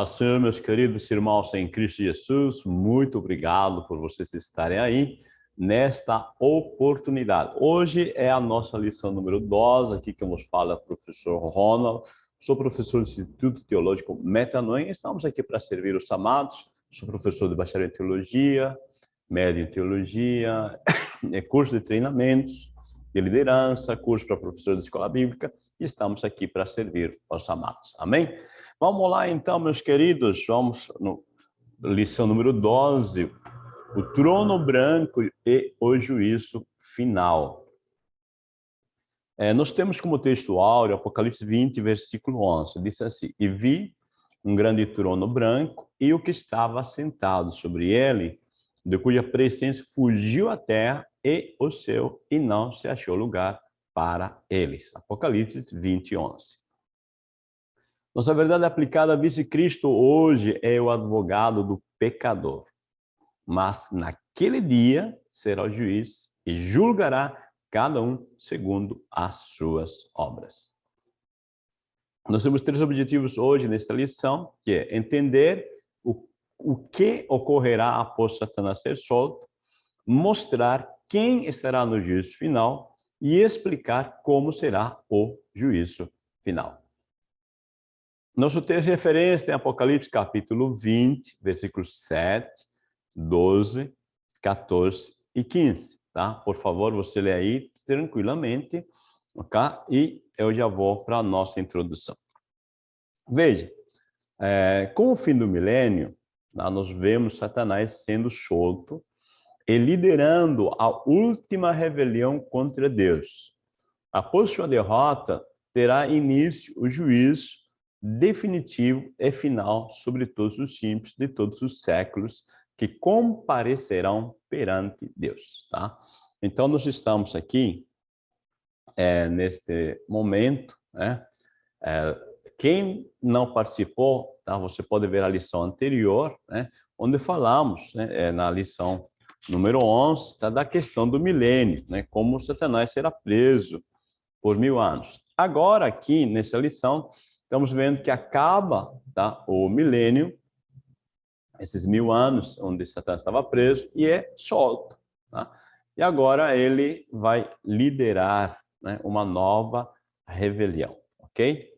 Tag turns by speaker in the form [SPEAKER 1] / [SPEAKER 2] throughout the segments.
[SPEAKER 1] Paz Senhor, meus queridos irmãos em Cristo Jesus, muito obrigado por vocês estarem aí nesta oportunidade. Hoje é a nossa lição número 12, aqui que nos fala o professor Ronald, sou professor do Instituto Teológico Metanoem, estamos aqui para servir os amados, sou professor de bacharel em Teologia, médio em Teologia, é curso de treinamentos, de liderança, curso para professor de escola bíblica, e estamos aqui para servir aos amados. Amém? Vamos lá então, meus queridos, vamos no lição número 12, o trono branco e o juízo final. É, nós temos como texto áureo, Apocalipse 20, versículo 11, diz assim, E vi um grande trono branco e o que estava sentado sobre ele, de cuja presença fugiu a terra e o céu, e não se achou lugar para eles. Apocalipse 20, 11. Nossa verdade aplicada diz que Cristo hoje é o advogado do pecador. Mas naquele dia será o juiz e julgará cada um segundo as suas obras. Nós temos três objetivos hoje nesta lição, que é entender o, o que ocorrerá após Satanás ser solto, mostrar quem estará no juízo final e explicar como será o juízo final. Nosso texto de referência é Apocalipse capítulo 20, versículos 7, 12, 14 e 15, tá? Por favor, você lê aí tranquilamente, ok? E eu já vou para a nossa introdução. Veja, é, com o fim do milênio, tá? nós vemos Satanás sendo solto e liderando a última rebelião contra Deus. Após sua derrota, terá início o juízo definitivo e final sobre todos os simples de todos os séculos que comparecerão perante Deus, tá? Então, nós estamos aqui, é, neste momento, né? É, quem não participou, tá? Você pode ver a lição anterior, né? Onde falamos, né? É, na lição número 11, tá? Da questão do milênio, né? Como Satanás será preso por mil anos. Agora, aqui, nessa lição, estamos vendo que acaba tá, o milênio, esses mil anos onde Satanás estava preso, e é solto. Tá? E agora ele vai liderar né, uma nova rebelião, ok?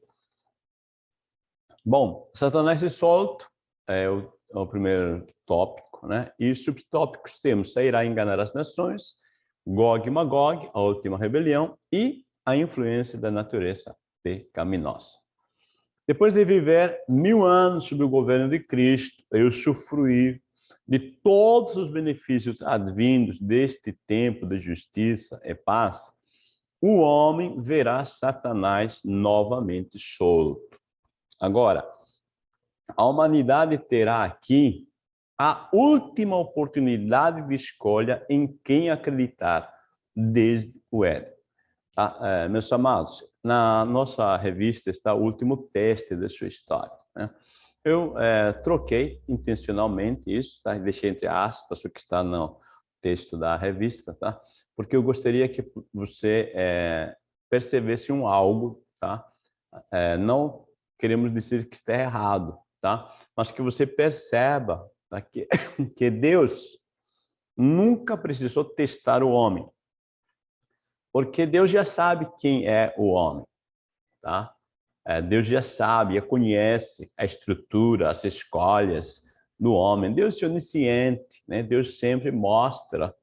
[SPEAKER 1] Bom, Satanás é solto, é o, é o primeiro tópico, né? E subtópicos temos, sairá enganar as nações, Gog e Magog, a última rebelião, e a influência da natureza pecaminosa. Depois de viver mil anos sob o governo de Cristo, eu usufruir de todos os benefícios advindos deste tempo de justiça e paz, o homem verá Satanás novamente solto. Agora, a humanidade terá aqui a última oportunidade de escolha em quem acreditar desde o Éden. É, meus amados, na nossa revista está o último teste da sua história. Né? Eu é, troquei intencionalmente isso, tá? deixei entre aspas o que está no texto da revista, tá? porque eu gostaria que você é, percebesse um algo, tá? É, não queremos dizer que está errado, tá? mas que você perceba tá? que, que Deus nunca precisou testar o homem, porque Deus já sabe quem é o homem, tá? É, Deus já sabe, já conhece a estrutura, as escolhas do homem. Deus é onisciente, né? Deus sempre mostra,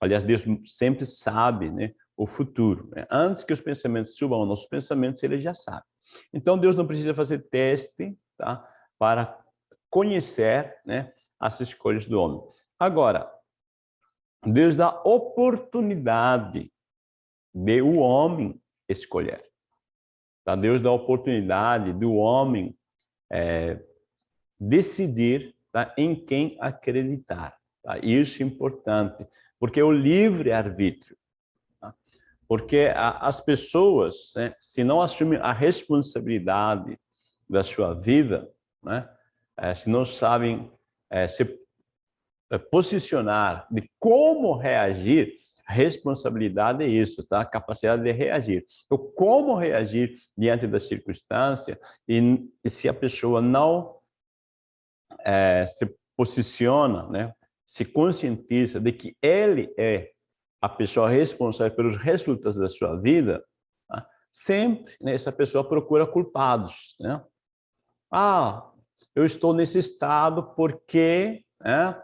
[SPEAKER 1] aliás, Deus sempre sabe né, o futuro. Né? Antes que os pensamentos subam aos nossos pensamentos, ele já sabe. Então, Deus não precisa fazer teste tá? para conhecer né, as escolhas do homem. Agora, Deus dá oportunidade de o homem escolher. Tá? Deus dá a oportunidade do homem é, decidir tá? em quem acreditar. Tá? Isso é importante, porque é o livre-arbítrio. Tá? Porque a, as pessoas, né, se não assumem a responsabilidade da sua vida, né, é, se não sabem é, se é, posicionar de como reagir, responsabilidade é isso, tá? Capacidade de reagir. Então, como reagir diante da circunstância e, e se a pessoa não é, se posiciona, né, se conscientiza de que ele é a pessoa responsável pelos resultados da sua vida, tá? sempre né, essa pessoa procura culpados. Né? Ah, eu estou nesse estado porque, né,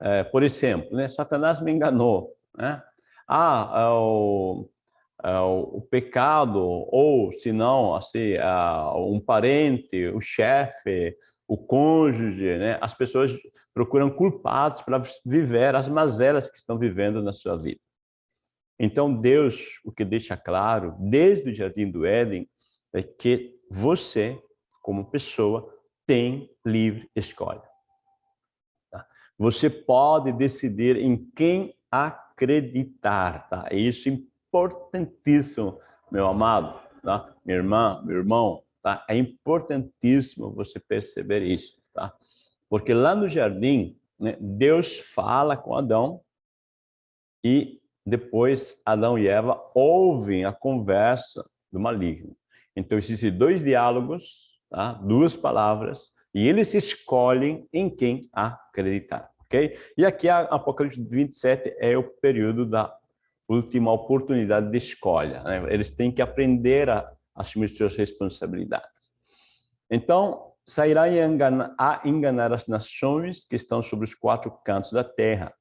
[SPEAKER 1] é, por exemplo, né, Satanás me enganou. Né? Ah, é o, é o, pecado, ou se não, assim, um parente, o chefe, o cônjuge, né? as pessoas procuram culpados para viver as mazelas que estão vivendo na sua vida. Então, Deus, o que deixa claro, desde o Jardim do Éden, é que você, como pessoa, tem livre escolha. Tá? Você pode decidir em quem acreditar. Tá? Isso é importantíssimo, meu amado, tá? minha irmã, meu irmão. Tá? É importantíssimo você perceber isso. Tá? Porque lá no jardim, né, Deus fala com Adão e depois Adão e Eva ouvem a conversa do maligno. Então, existem dois diálogos, tá? duas palavras, e eles escolhem em quem acreditar, ok? E aqui, Apocalipse 27 é o período da última oportunidade de escolha. Né? Eles têm que aprender a assumir suas responsabilidades. Então, sairá a enganar, a enganar as nações que estão sobre os quatro cantos da terra,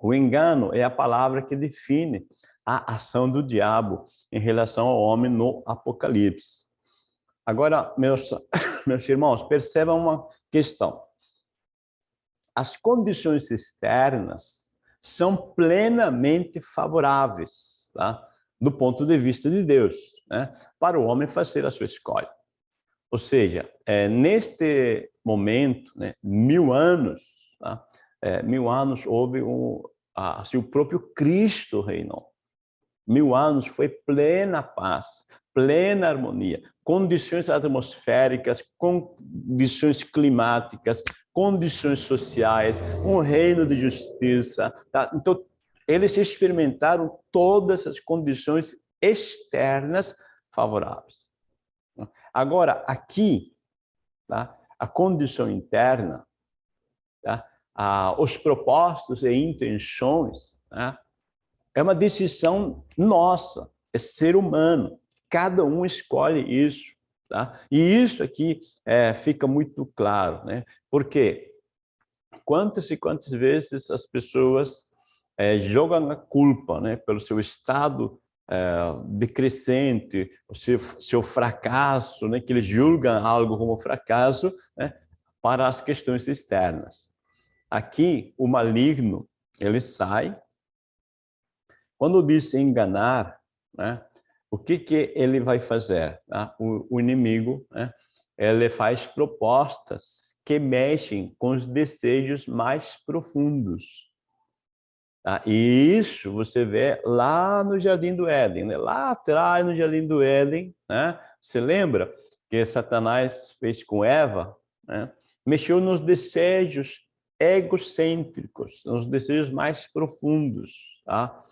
[SPEAKER 1] o engano é a palavra que define a ação do diabo em relação ao homem no Apocalipse. Agora, meus, meus irmãos, percebam uma questão. As condições externas são plenamente favoráveis, tá? do ponto de vista de Deus, né? para o homem fazer a sua escolha. Ou seja, é, neste momento, né, mil anos, tá? é, mil anos houve um, assim, o próprio Cristo reinou. Mil anos foi plena paz, plena harmonia, condições atmosféricas, condições climáticas, condições sociais, um reino de justiça. Tá? Então, eles experimentaram todas as condições externas favoráveis. Agora, aqui, tá? a condição interna, tá? ah, os propósitos e intenções, né? é uma decisão nossa, é ser humano. Cada um escolhe isso. Tá? E isso aqui é, fica muito claro, né? porque quantas e quantas vezes as pessoas é, jogam a culpa né, pelo seu estado é, decrescente, o seu, seu fracasso, né, que eles julgam algo como fracasso, né, para as questões externas. Aqui, o maligno, ele sai. Quando diz enganar, né, o que, que ele vai fazer? Tá? O, o, inimigo, né, ele faz propostas que mexem com os desejos mais profundos. Tá? E isso você vê lá no Jardim do Éden, né? lá atrás no Jardim do Éden, né? você lembra que Satanás fez com Eva? Né? Mexeu nos desejos egocêntricos, são os desejos mais profundos. Tá?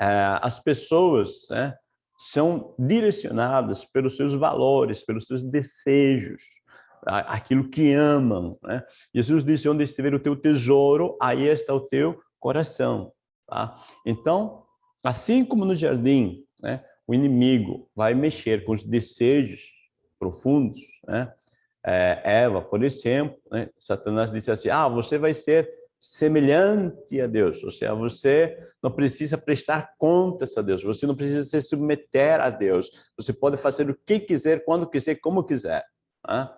[SPEAKER 1] É, as pessoas né, são direcionadas pelos seus valores, pelos seus desejos, aquilo que amam. Né? Jesus disse, onde estiver o teu tesouro, aí está o teu coração. Tá? Então, assim como no jardim, né, o inimigo vai mexer com os desejos profundos, né? é, Eva, por exemplo, né? Satanás disse assim, ah, você vai ser semelhante a Deus, ou seja, você não precisa prestar contas a Deus, você não precisa se submeter a Deus, você pode fazer o que quiser, quando quiser, como quiser. Né?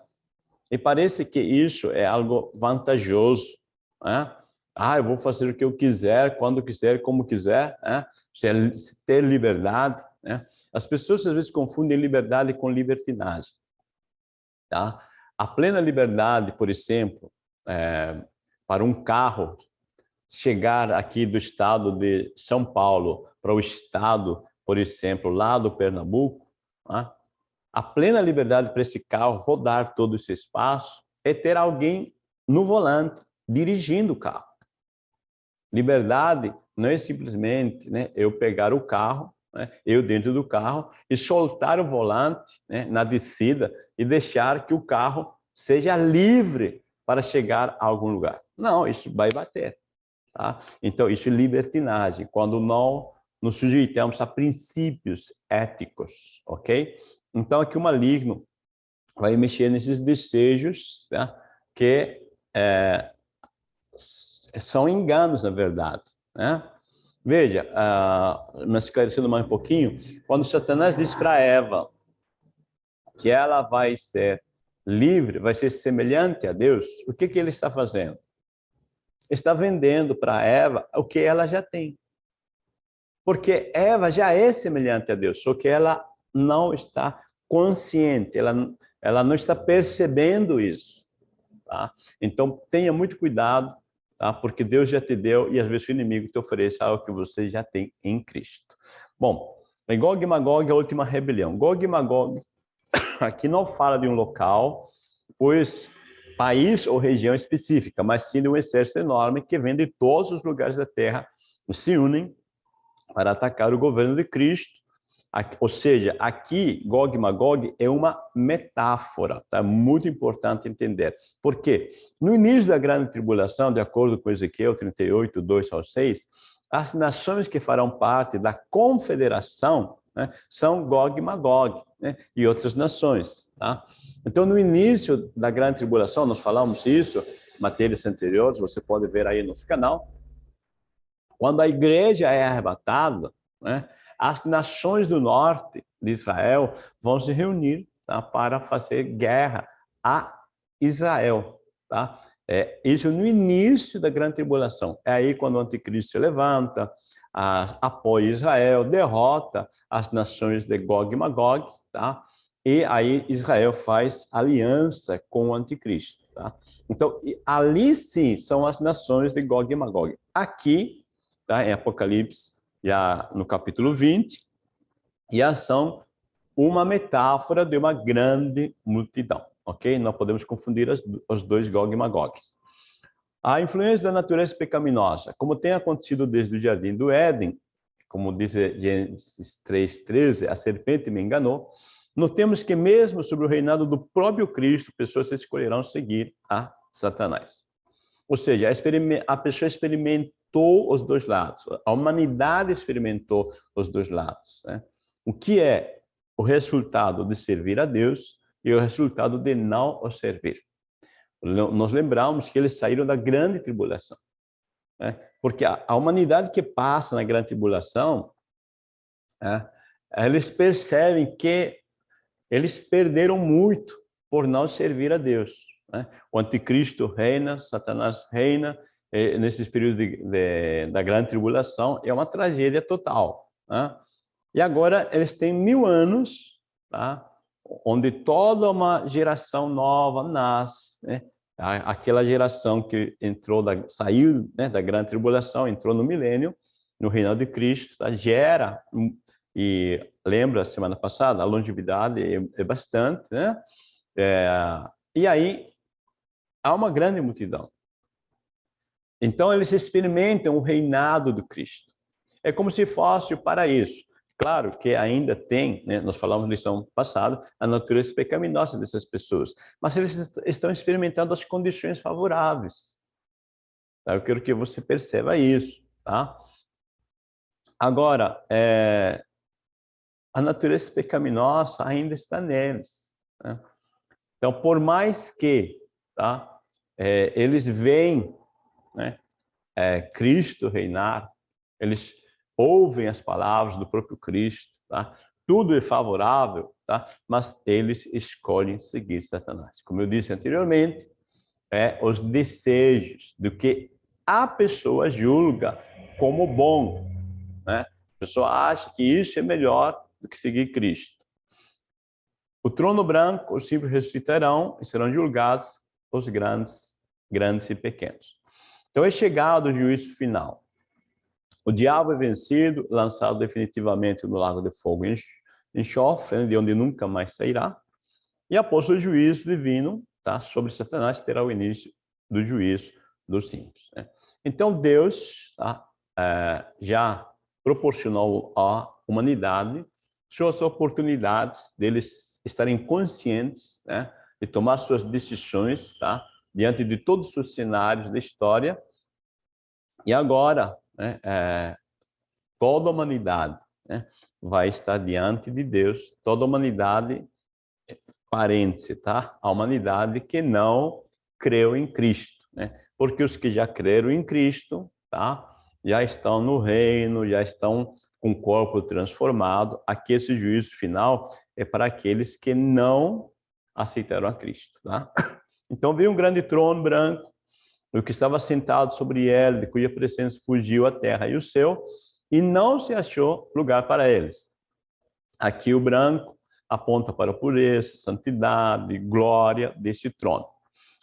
[SPEAKER 1] E parece que isso é algo vantajoso. Né? Ah, eu vou fazer o que eu quiser, quando quiser, como quiser, né? você ter liberdade. Né? As pessoas às vezes confundem liberdade com libertinagem. Tá? A plena liberdade, por exemplo, é, para um carro chegar aqui do estado de São Paulo para o estado, por exemplo, lá do Pernambuco, né? a plena liberdade para esse carro rodar todo esse espaço é ter alguém no volante, dirigindo o carro. Liberdade não é simplesmente né, eu pegar o carro né, eu dentro do carro, e soltar o volante né, na descida e deixar que o carro seja livre para chegar a algum lugar. Não, isso vai bater. Tá? Então, isso é libertinagem, quando não nos sujeitamos a princípios éticos, ok? Então, aqui o maligno vai mexer nesses desejos né, que é, são enganos, na verdade. Né? Veja, uh, esclarecendo mais um pouquinho, quando Satanás diz para Eva que ela vai ser livre, vai ser semelhante a Deus, o que, que ele está fazendo? Está vendendo para Eva o que ela já tem. Porque Eva já é semelhante a Deus, só que ela não está consciente, ela, ela não está percebendo isso. Tá? Então, tenha muito cuidado, tá? porque Deus já te deu e às vezes o inimigo te oferece algo que você já tem em Cristo. Bom, em Gog e Magog, a última rebelião. Gog e Magog, aqui não fala de um local, pois país ou região específica, mas sim de um exército enorme que vem de todos os lugares da terra, se unem para atacar o governo de Cristo. Ou seja, aqui, Gog e Magog é uma metáfora, tá? Muito importante entender. Por quê? No início da grande tribulação, de acordo com Ezequiel 38, 2 ao 6, as nações que farão parte da confederação né, são Gog e Magog né, e outras nações. Tá? Então, no início da grande tribulação, nós falamos isso, matérias anteriores, você pode ver aí no canal, quando a igreja é arrebatada, né, as nações do norte de Israel vão se reunir tá, para fazer guerra a Israel. Tá? É, isso no início da grande tribulação. É aí quando o anticristo se levanta, apoia Israel, derrota as nações de Gog e Magog, tá? e aí Israel faz aliança com o anticristo. Tá? Então, ali sim são as nações de Gog e Magog. Aqui tá? em Apocalipse, já no capítulo 20, e a são uma metáfora de uma grande multidão, ok? Não podemos confundir as, os dois Gog e Magog. A influência da natureza pecaminosa, como tem acontecido desde o Jardim do Éden, como diz Gênesis 3,13, a serpente me enganou, notemos que mesmo sobre o reinado do próprio Cristo, pessoas escolherão seguir a Satanás. Ou seja, a pessoa experimenta experimentou os dois lados, a humanidade experimentou os dois lados. Né? O que é o resultado de servir a Deus e o resultado de não o servir. Nós lembramos que eles saíram da grande tribulação. Né? Porque a, a, humanidade que passa na grande tribulação, né? eles percebem que eles perderam muito por não servir a Deus. Né? O anticristo reina, Satanás reina, nesses períodos de, de, da grande tribulação, é uma tragédia total. Né? E agora eles têm mil anos, tá? onde toda uma geração nova nasce, né? Aquela geração que entrou da, saiu né, da grande tribulação, entrou no milênio, no reinado de Cristo, tá? gera, e lembra semana passada, a longevidade é, é bastante, né? É, e aí há uma grande multidão. Então, eles experimentam o reinado do Cristo. É como se fosse o paraíso. Claro que ainda tem, né, nós falamos na lição passada, a natureza pecaminosa dessas pessoas, mas eles estão experimentando as condições favoráveis. Tá? Eu quero que você perceba isso. Tá? Agora, é, a natureza pecaminosa ainda está neles. Né? Então, por mais que tá, é, eles veem né, é, Cristo reinar, eles ouvem as palavras do próprio Cristo, tá? tudo é favorável, tá? mas eles escolhem seguir Satanás. Como eu disse anteriormente, é os desejos do que a pessoa julga como bom. Né? A pessoa acha que isso é melhor do que seguir Cristo. O trono branco, os simples ressuscitarão e serão julgados os grandes, grandes e pequenos. Então é chegado o juízo final. O diabo é vencido, lançado definitivamente no lago de fogo e enxofre, né, de onde nunca mais sairá. E após o juízo divino, tá, sobre Satanás, terá o início do juízo dos simples. Né? Então Deus tá, é, já proporcionou à humanidade suas oportunidades deles estarem conscientes né, de tomar suas decisões, tá? Diante de todos os cenários da história. E agora, né, é, toda a humanidade né, vai estar diante de Deus, toda a humanidade, parêntese, tá? A humanidade que não creu em Cristo, né? Porque os que já creram em Cristo, tá? Já estão no reino, já estão com o corpo transformado. Aqui esse juízo final é para aqueles que não aceitaram a Cristo, tá? Então veio um grande trono branco, o que estava sentado sobre ele, de cuja presença fugiu a terra e o céu, e não se achou lugar para eles. Aqui o branco aponta para a pureza, santidade, glória deste trono.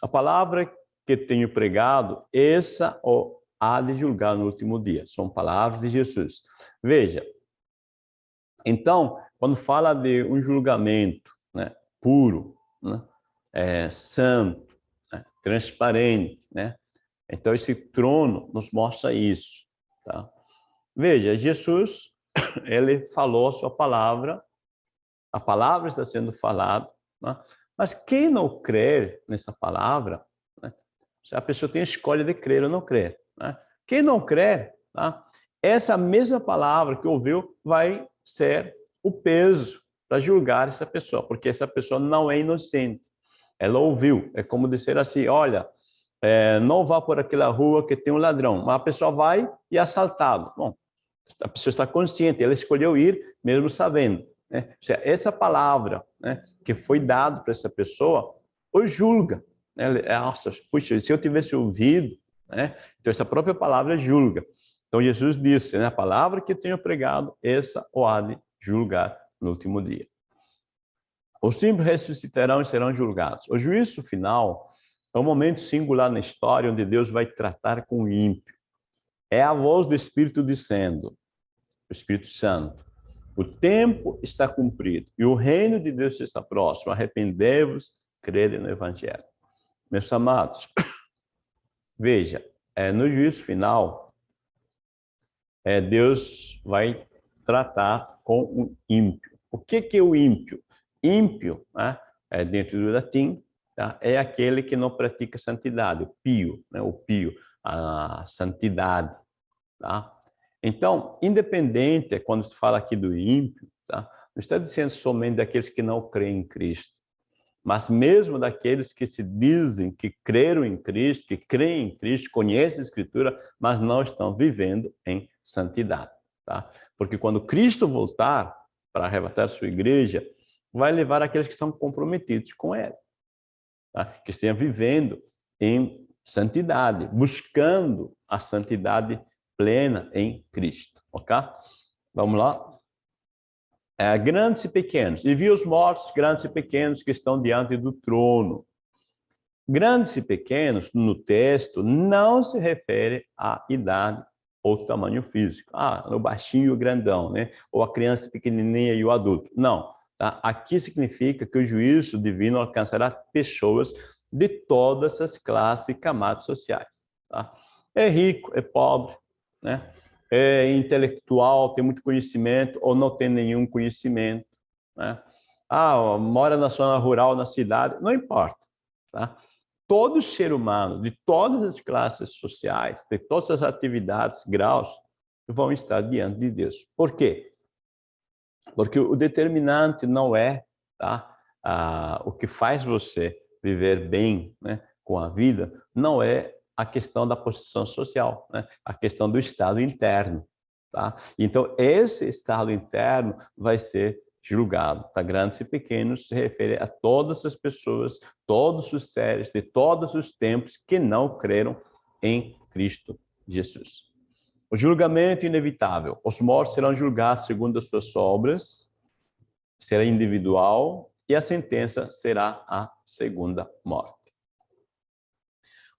[SPEAKER 1] A palavra que tenho pregado, essa o há de julgar no último dia. São palavras de Jesus. Veja, então, quando fala de um julgamento né, puro, né, é, santo, né, transparente, né? Então, esse trono nos mostra isso. Tá? Veja, Jesus, ele falou a sua palavra, a palavra está sendo falada, né? mas quem não crer nessa palavra, né? a pessoa tem a escolha de crer ou não crer. Né? Quem não crer, tá? essa mesma palavra que ouviu vai ser o peso para julgar essa pessoa, porque essa pessoa não é inocente. Ela ouviu, é como dizer assim, olha, é, não vá por aquela rua que tem um ladrão. Mas a pessoa vai e é assaltado. Bom, a pessoa está consciente, ela escolheu ir mesmo sabendo. Né? Seja, essa palavra né, que foi dada para essa pessoa, o julga. Né? Nossa, puxa, se eu tivesse ouvido, né? então essa própria palavra julga. Então Jesus disse, né, a palavra que tenho pregado, essa o há de julgar no último dia. Os simples ressuscitarão e serão julgados. O juízo final é um momento singular na história onde Deus vai tratar com o ímpio. É a voz do Espírito dizendo, o Espírito Santo, o tempo está cumprido e o reino de Deus está próximo. Arrependei-vos, crede no Evangelho. Meus amados, veja, é, no juízo final, é, Deus vai tratar com o ímpio. O que, que é o ímpio? Ímpio, né, é, dentro do latim, tá? é aquele que não pratica santidade, o pio, né? o pio, a santidade. Tá? Então, independente, quando se fala aqui do ímpio, tá? não está dizendo somente daqueles que não creem em Cristo, mas mesmo daqueles que se dizem que creram em Cristo, que creem em Cristo, conhecem a Escritura, mas não estão vivendo em santidade. Tá? Porque quando Cristo voltar para arrebatar sua igreja, vai levar aqueles que estão comprometidos com Ele, tá? que estejam vivendo em santidade, buscando a santidade plena em Cristo, ok? Vamos lá. É, grandes e pequenos. E vi os mortos, grandes e pequenos, que estão diante do trono. Grandes e pequenos, no texto, não se refere à idade ou tamanho físico. Ah, o baixinho e o grandão, né? Ou a criança pequenininha e o adulto. Não. Tá? Aqui significa que o juízo divino alcançará pessoas de todas as classes e camadas sociais. Tá? É rico, é pobre, né? é intelectual, tem muito conhecimento ou não tem nenhum conhecimento. Né? Ah, mora na zona rural, na cidade, não importa. Tá? Todo ser humano, de todas as classes sociais, de todas as atividades, graus, vão estar diante de Deus. Por quê? Porque o determinante não é tá? ah, o que faz você viver bem né, com a vida, não é a questão da posição social, né? a questão do estado interno. Tá? Então, esse estado interno vai ser julgado. Tá? Grandes e pequenos se refere a todas as pessoas, todos os seres de todos os tempos que não creram em Cristo Jesus. O julgamento inevitável. Os mortos serão julgados segundo as suas obras, será individual, e a sentença será a segunda morte.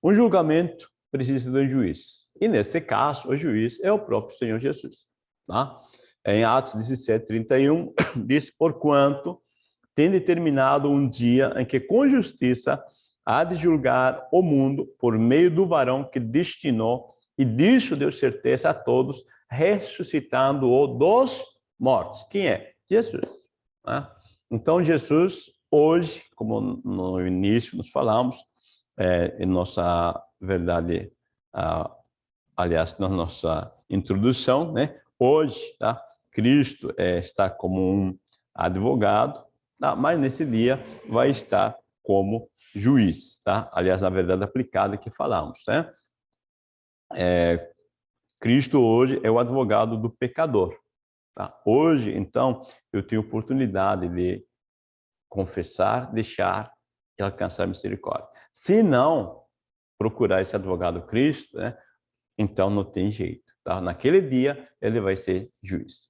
[SPEAKER 1] Um julgamento precisa de um juiz. E nesse caso, o juiz é o próprio Senhor Jesus. Tá? Em Atos 17, 31, diz, porquanto tem determinado um dia em que com justiça há de julgar o mundo por meio do varão que destinou e disso deu certeza a todos, ressuscitando-o dos mortos. Quem é? Jesus. Né? Então, Jesus hoje, como no início nós falamos, é, em nossa verdade, ah, aliás, na nossa introdução, né? Hoje, tá? Cristo é, está como um advogado, tá? mas nesse dia vai estar como juiz, tá? Aliás, na verdade aplicada que falamos, né? É, Cristo hoje é o advogado do pecador. Tá? Hoje, então, eu tenho oportunidade de confessar, deixar e alcançar misericórdia. Se não procurar esse advogado Cristo, né, então não tem jeito. Tá? Naquele dia, ele vai ser juiz.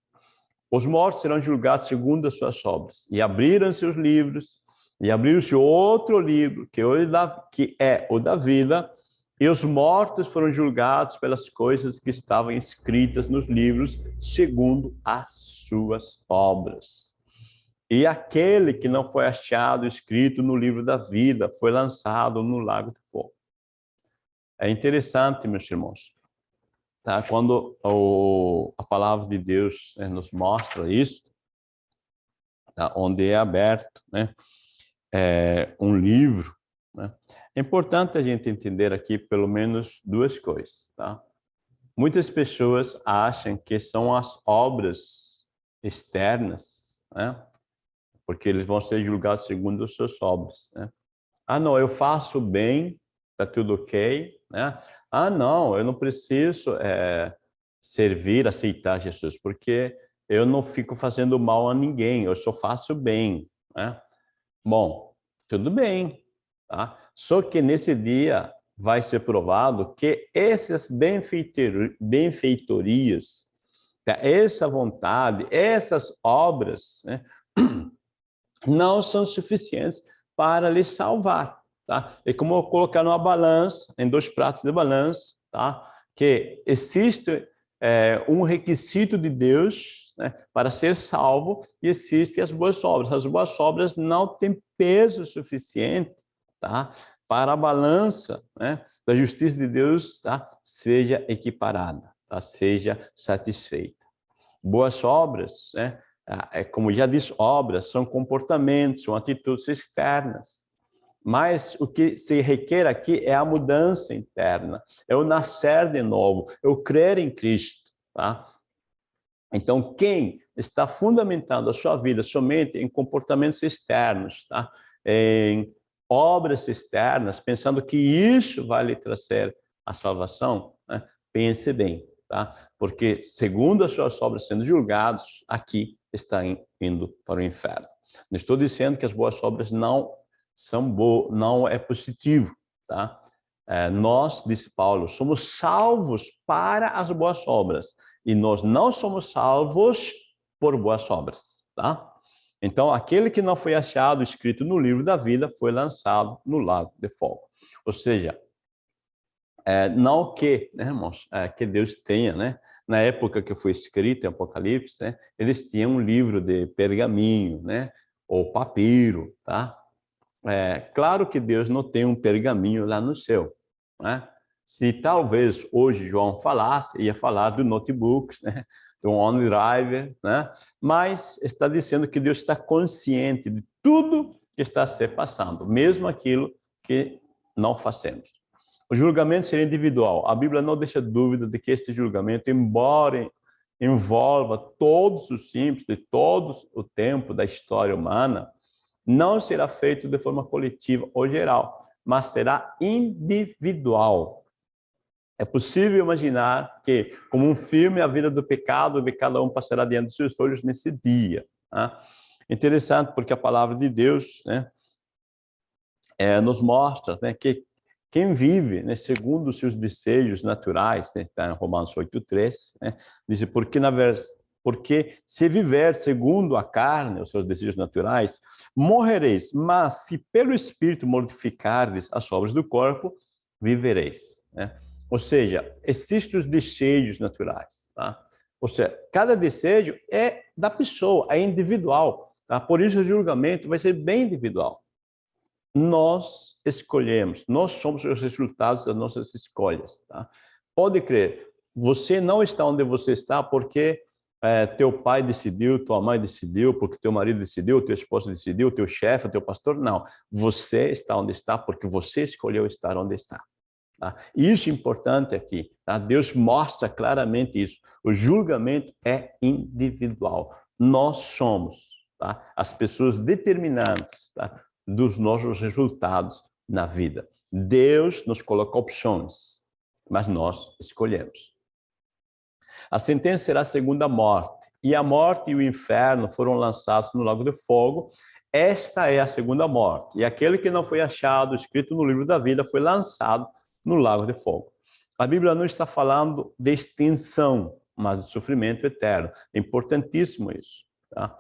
[SPEAKER 1] Os mortos serão julgados segundo as suas obras. E abriram seus livros, e abriu-se outro livro, que, que é o da vida, e os mortos foram julgados pelas coisas que estavam escritas nos livros, segundo as suas obras. E aquele que não foi achado escrito no livro da vida foi lançado no lago de fogo. É interessante, meus irmãos, tá? quando o, a palavra de Deus né, nos mostra isso, tá? onde é aberto né, é, um livro, né? É importante a gente entender aqui pelo menos duas coisas. Tá? Muitas pessoas acham que são as obras externas, né? porque eles vão ser julgados segundo as suas obras. Né? Ah, não, eu faço bem, está tudo ok. Né? Ah, não, eu não preciso é, servir, aceitar Jesus, porque eu não fico fazendo mal a ninguém, eu só faço bem. Né? Bom, tudo bem. Tá? Só que nesse dia vai ser provado que essas benfeitorias, tá? essa vontade, essas obras, né? não são suficientes para lhe salvar. Tá? É como colocar numa balança, em dois pratos de balança, tá? que existe é, um requisito de Deus né, para ser salvo e existem as boas obras. As boas obras não têm peso suficiente tá? para a balança né, da justiça de Deus tá? seja equiparada, tá? seja satisfeita. Boas obras, né? Ah, é como já disse, obras são comportamentos, são atitudes externas. Mas o que se requer aqui é a mudança interna, é o nascer de novo, é o crer em Cristo. Tá? Então, quem está fundamentando a sua vida somente em comportamentos externos, tá? em obras externas, pensando que isso vai lhe trazer a salvação, né? pense bem, tá? porque segundo as suas obras sendo julgados aqui, está indo para o inferno. Não estou dizendo que as boas obras não são boas, não é positivo, tá? É, nós, disse Paulo, somos salvos para as boas obras e nós não somos salvos por boas obras, tá? Então, aquele que não foi achado escrito no livro da vida foi lançado no lago de fogo. Ou seja, é, não que, né, irmãos, é, que Deus tenha, né, na época que foi escrito em Apocalipse, né, eles tinham um livro de pergaminho, né, ou papiro, tá? É, claro que Deus não tem um pergaminho lá no céu, né? Se talvez hoje João falasse, ia falar do notebooks, né? Do OneDrive, né? Mas está dizendo que Deus está consciente de tudo que está se passando, mesmo aquilo que não fazemos. O julgamento seria individual. A Bíblia não deixa dúvida de que este julgamento, embora envolva todos os simples de todo o tempo da história humana, não será feito de forma coletiva ou geral, mas será individual. É possível imaginar que, como um filme, a vida do pecado de cada um passará diante dos seus olhos nesse dia. Né? Interessante, porque a palavra de Deus né, é, nos mostra né, que quem vive, né, segundo os seus desejos naturais, né, está em Romanos 8,3, né, diz, porque, na porque se viver segundo a carne, os seus desejos naturais, morrereis, mas se pelo Espírito mortificardes as obras do corpo, vivereis. Né? Ou seja, existem os desejos naturais. Tá? Ou seja, cada desejo é da pessoa, é individual. Tá? Por isso o julgamento vai ser bem individual nós escolhemos, nós somos os resultados das nossas escolhas. Tá? Pode crer, você não está onde você está porque é, teu pai decidiu, tua mãe decidiu, porque teu marido decidiu, tua esposa decidiu, teu chefe, teu pastor, não. Você está onde está porque você escolheu estar onde está. Tá? Isso é importante aqui. Tá? Deus mostra claramente isso. O julgamento é individual. Nós somos tá? as pessoas determinantes tá? dos nossos resultados na vida. Deus nos coloca opções, mas nós escolhemos. A sentença será a segunda morte. E a morte e o inferno foram lançados no lago de fogo. Esta é a segunda morte. E aquele que não foi achado, escrito no livro da vida, foi lançado no lago de fogo. A Bíblia não está falando de extinção, mas de sofrimento eterno. É importantíssimo isso. Tá?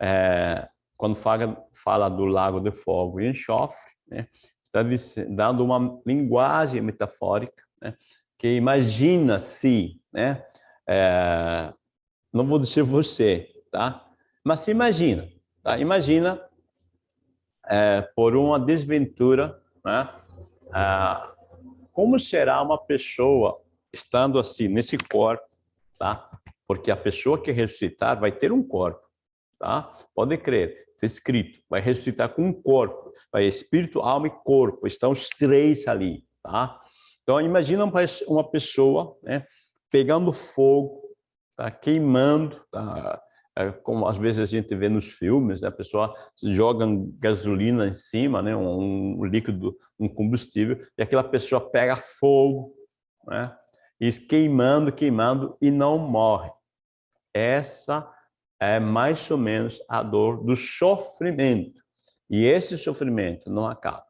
[SPEAKER 1] É, quando fala, fala, do lago de fogo e enxofre, né, está dando uma linguagem metafórica, né, que imagina se, né, é, não vou dizer você, tá? mas se imagina, tá? imagina é, por uma desventura, né, como será uma pessoa estando assim, nesse corpo, tá? Porque a pessoa que ressuscitar vai ter um corpo, tá? Pode crer, está escrito, vai ressuscitar com um corpo, vai espírito, alma e corpo, estão os três ali, tá? Então, imagina uma pessoa né, pegando fogo, tá? queimando, tá? É, como às vezes a gente vê nos filmes, né? a pessoa joga gasolina em cima, né? um, um líquido, um combustível, e aquela pessoa pega fogo, né? e queimando, queimando, e não morre. Essa é mais ou menos a dor do sofrimento. E esse sofrimento não acaba.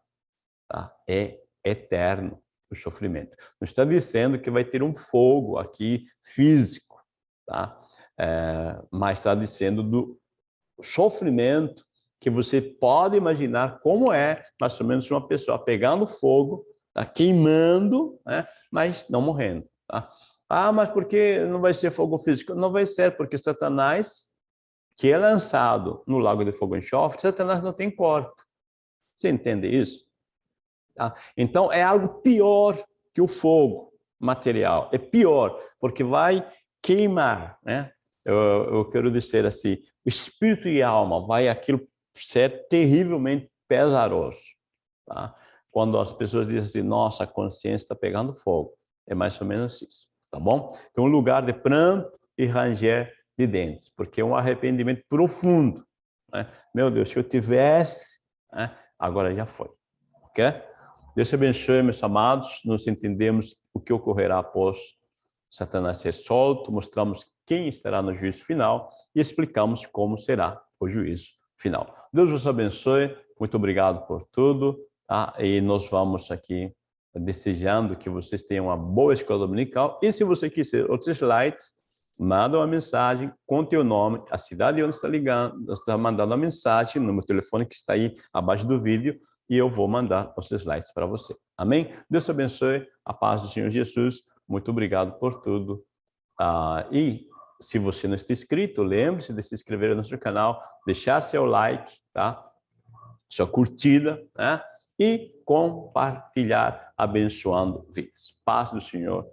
[SPEAKER 1] Tá? É eterno o sofrimento. Não está dizendo que vai ter um fogo aqui físico, tá? É, mas está dizendo do sofrimento que você pode imaginar como é mais ou menos uma pessoa pegando fogo, tá queimando, né, mas não morrendo. Tá? Ah, mas por que não vai ser fogo físico? Não vai ser, porque Satanás, que é lançado no lago de fogo e enxofre, Satanás não tem corpo. Você entende isso? Tá? Então, é algo pior que o fogo material. É pior, porque vai queimar, né? Eu, eu quero dizer assim, o espírito e a alma vai aquilo ser terrivelmente pesaroso. Tá? Quando as pessoas dizem assim, nossa, a consciência está pegando fogo. É mais ou menos isso, tá bom? Então, um lugar de pranto e ranger de dentes, porque é um arrependimento profundo. Né? Meu Deus, se eu tivesse, né? agora já foi. Ok? Deus abençoe, meus amados. Nós entendemos o que ocorrerá após Satanás ser solto, mostramos quem estará no juízo final e explicamos como será o juízo final. Deus vos abençoe, muito obrigado por tudo, tá? e nós vamos aqui desejando que vocês tenham uma boa escola dominical, e se você quiser outros slides, manda uma mensagem com teu nome, a cidade onde está ligando, está mandando a mensagem, no meu telefone que está aí abaixo do vídeo, e eu vou mandar os slides para você. Amém? Deus abençoe, a paz do Senhor Jesus, muito obrigado por tudo. Ah, e se você não está inscrito, lembre-se de se inscrever no nosso canal, deixar seu like, tá? Sua curtida, né? E compartilhar abençoando vidas. Paz do Senhor